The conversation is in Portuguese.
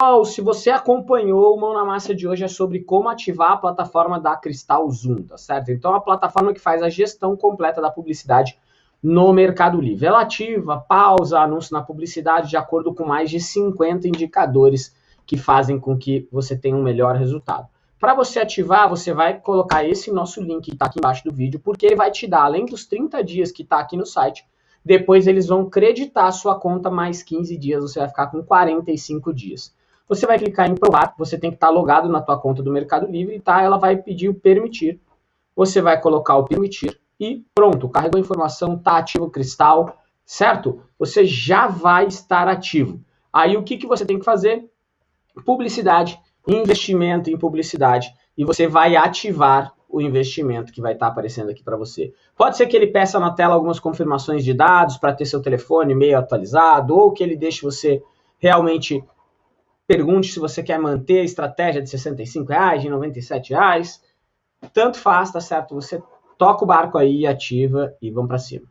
Pessoal, se você acompanhou o Mão na Massa de hoje é sobre como ativar a plataforma da Cristal Zoom, tá certo? Então, a plataforma que faz a gestão completa da publicidade no Mercado Livre. Ela ativa, pausa anúncio na publicidade de acordo com mais de 50 indicadores que fazem com que você tenha um melhor resultado. Para você ativar, você vai colocar esse nosso link que está aqui embaixo do vídeo, porque ele vai te dar, além dos 30 dias que está aqui no site, depois eles vão creditar a sua conta mais 15 dias, você vai ficar com 45 dias. Você vai clicar em provar, você tem que estar logado na tua conta do Mercado Livre, tá? Ela vai pedir o permitir. Você vai colocar o permitir e pronto, carregou a informação, tá ativo o cristal, certo? Você já vai estar ativo. Aí o que, que você tem que fazer? Publicidade, investimento em publicidade e você vai ativar o investimento que vai estar aparecendo aqui para você. Pode ser que ele peça na tela algumas confirmações de dados para ter seu telefone meio atualizado ou que ele deixe você realmente Pergunte se você quer manter a estratégia de 65 reais, de 97 reais. Tanto faz, tá certo? Você toca o barco aí, ativa e vamos para cima.